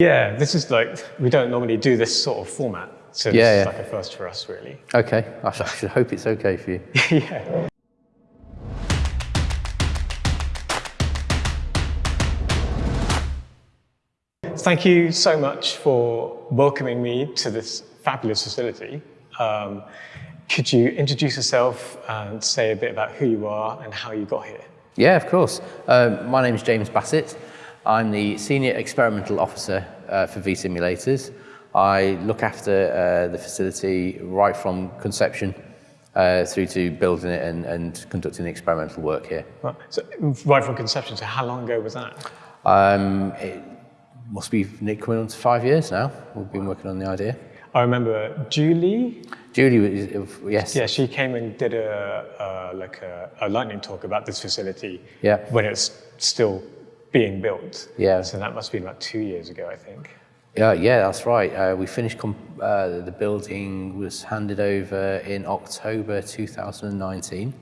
Yeah, this is like, we don't normally do this sort of format. So this Yeah, is like a first for us, really. Okay, I should, I should hope it's okay for you. yeah. Thank you so much for welcoming me to this fabulous facility. Um, could you introduce yourself and say a bit about who you are and how you got here? Yeah, of course. Um, my name is James Bassett. I'm the Senior Experimental Officer uh, for V-Simulators. I look after uh, the facility right from conception uh, through to building it and, and conducting the experimental work here. Right, so, right from conception, so how long ago was that? Um, it must be Nick coming on to five years now. We've been working on the idea. I remember Julie, Julie, was- yes. yeah, she came and did a, a like a, a lightning talk about this facility Yeah. when it's still being built. Yeah. So that must have been about two years ago, I think. Yeah, yeah, that's right. Uh, we finished, uh, the building was handed over in October 2019.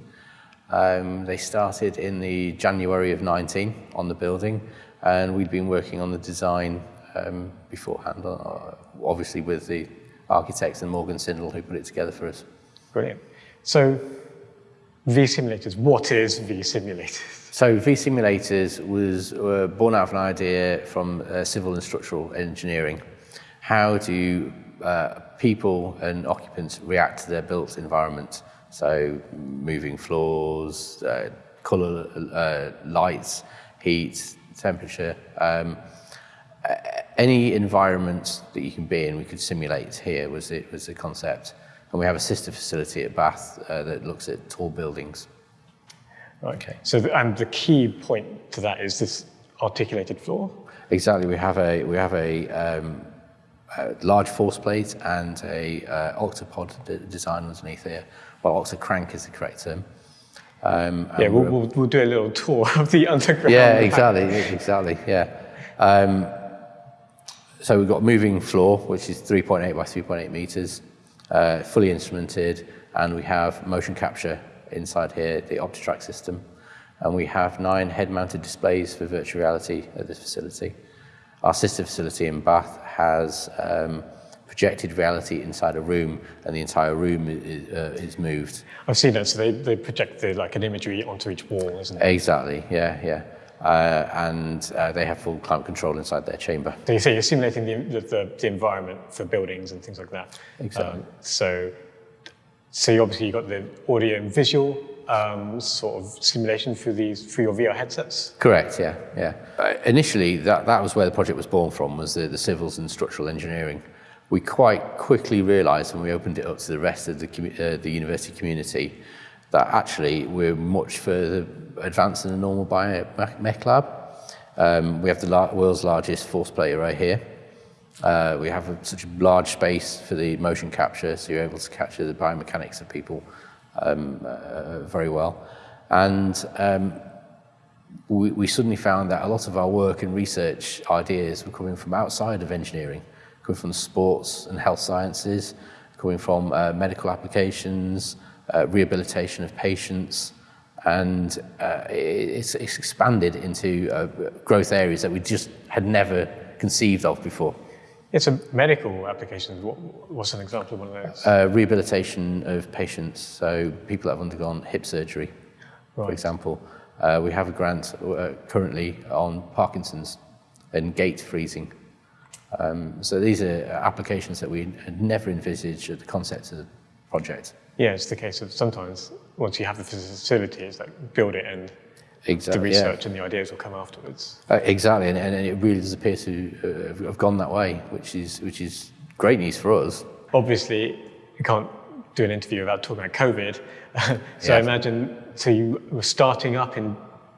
Um, they started in the January of 19 on the building, and we'd been working on the design um, beforehand, uh, obviously with the architects and Morgan Sindall who put it together for us. Brilliant. So V-Simulators, what is V-Simulators? So V-Simulators was uh, born out of an idea from uh, civil and structural engineering. How do uh, people and occupants react to their built environment? So moving floors, uh, colour, uh, lights, heat, temperature. Um, any environment that you can be in, we could simulate here was it was the concept. And we have a sister facility at Bath uh, that looks at tall buildings. Okay. So, the, and the key point to that is this articulated floor. Exactly. We have a we have a, um, a large force plate and a uh, octopod design underneath here. Well, octocrank is the correct term. Um, Yeah, we'll, we'll, we'll do a little tour of the underground. yeah, exactly, exactly. Yeah. Um, so we've got moving floor, which is 3.8 by 3.8 meters, uh, fully instrumented, and we have motion capture inside here, the OptiTrack system, and we have nine head-mounted displays for virtual reality at this facility. Our sister facility in Bath has um, projected reality inside a room, and the entire room is, uh, is moved. I've seen that. So they, they project the, like an imagery onto each wall, isn't it? Exactly, yeah, yeah. Uh, and uh, they have full climate control inside their chamber. So you say you're simulating the, the, the, the environment for buildings and things like that. Exactly. Um, so, so you obviously you've got the audio and visual um, sort of simulation for these for your VR headsets. Correct, yeah, yeah. Uh, initially, that, that was where the project was born from, was the, the civils and structural engineering. We quite quickly realised when we opened it up to the rest of the, uh, the university community that actually we're much further advanced than a normal biomech lab. Um, we have the lar- world's largest force plate array here. Uh, we have a, such a large space for the motion capture, so you're able to capture the biomechanics of people um, uh, very well. And um, we, we suddenly found that a lot of our work and research ideas were coming from outside of engineering, coming from sports and health sciences, coming from uh, medical applications, uh, rehabilitation of patients, and uh, it's, it's expanded into uh, growth areas that we just had never conceived of before. It's a medical application. What, what's an example of one of those? Uh, rehabilitation of patients, so people that have undergone hip surgery, for example. Uh, we have a grant uh, currently on Parkinson's and gait freezing. Um, so these are applications that we had never envisaged at the concept of the project. Yeah, it's the case of sometimes once you have the facility, it's like build it and the Exactly. yeah. research and the ideas will come afterwards. Uh, exactly, and, and it really does appear to uh, have- gone that way, which is which is great news for us. Obviously, you can't do an interview without talking about COVID. so I imagine, so you were starting up in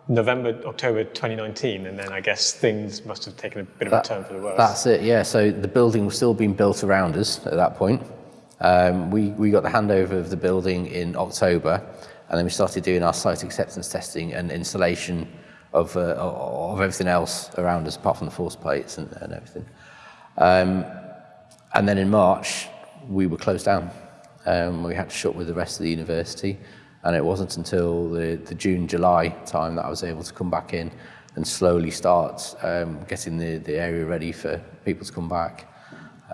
November, October 2019, and then I guess things must have taken a bit of a turn for the worse. That's it, yeah. So the building was still being built around us at that point. Um, we, we got the handover of the building in October, and then we started doing our site acceptance testing and installation of, uh, of everything else around us, apart from the force plates and, and everything. Um, and then in March, we were closed down. Um, we had to shut with the rest of the university, and it wasn't until the, the June, July time that I was able to come back in and slowly start um, getting the, the area ready for people to come back.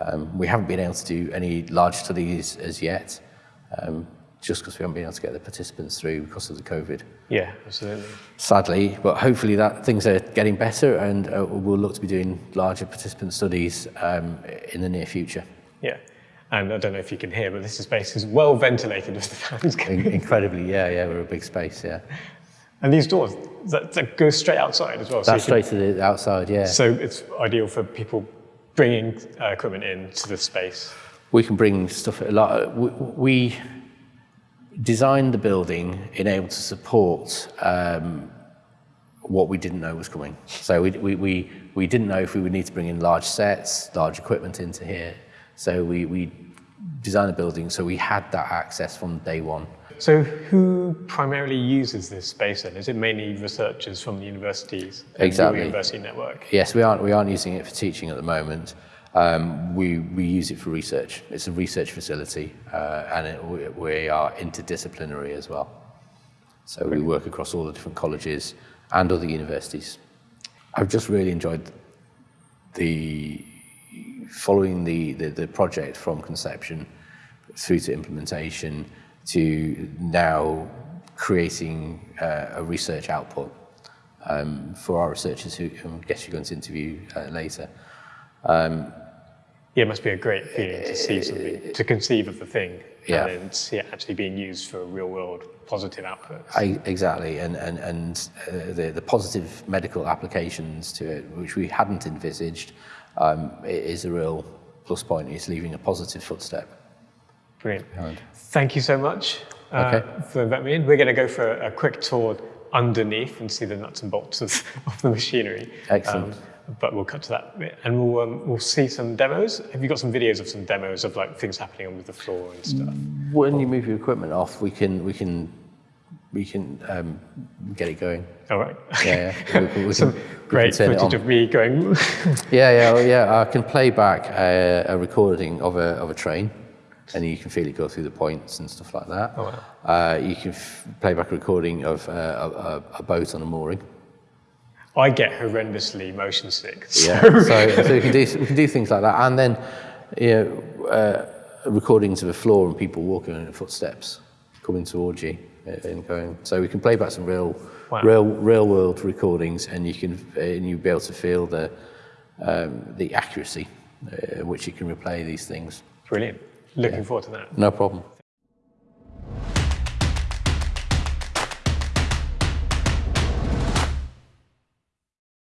Um, we haven't been able to do any large studies as yet, um, just because we haven't been able to get the participants through because of the COVID. Yeah, absolutely. Sadly, but hopefully that things are getting better, and uh, we'll look to be doing larger participant studies um, in the near future. Yeah. And I don't know if you can hear, but this space is well ventilated with the fans. In- incredibly, yeah, yeah, we're a big space, yeah. And these doors, that, that go straight outside as well. so That's can- straight to the outside, yeah. So it's ideal for people bringing uh, equipment into the space. we can bring stuff a. We, we designed the building in able to support um, what we didn't know was coming. So we, we, we, we didn't know if we would need to bring in large sets, large equipment into here. So we, we designed the building so we had that access from day one. So who primarily uses this space then? Is it mainly researchers from the universities? Exactly. University network. Yes, we aren't, we aren't using it for teaching at the moment. Um, we, we use it for research. It's a research facility uh, and it, we, we are interdisciplinary as well. So we work across all the different colleges and other universities. I've just really enjoyed the following the, the, the project from conception through to implementation to now creating uh, a research output um, for our researchers who I guess you're going to interview uh, later. Yeah, it must be a great feeling to see something, to conceive of the thing, Yeah. and then see it actually being used for real world positive outputs. I, exactly, and and and uh, the the positive medical applications to it, which we hadn't envisaged, um, i- is a real plus point. It's leaving a positive footstep. Brilliant. behind. Thank you so much uh, Okay. for that, me in. We're going to go for a, a quick tour underneath and see the nuts and bolts of, of the machinery. Excellent. Um, but we'll cut to that bit, and we'll um, we'll see some demos. Have you got some videos of some demos of like things happening on with the floor and stuff? When you move your equipment off, we can we can we can um, get it going. All right. Yeah, yeah. We, can- we some can, we great footage of me going. Yeah, yeah, yeah. I can play back a, a recording of a of a train, and you can feel it go through the points and stuff like that. Oh, wow. uh, you can f- play back a recording of uh, a, a, a boat on a mooring. I get horrendously motion sick. So Yeah, so, so we can do we can do things like that, and then you know, uh, recordings of the floor and people walking in footsteps coming towards you uh, and going. So we can play back some real, Wow. real, real world recordings, and you can uh, and you'll be able to feel the um, the accuracy uh, which you can replay these things. Brilliant. Looking forward to that. No problem.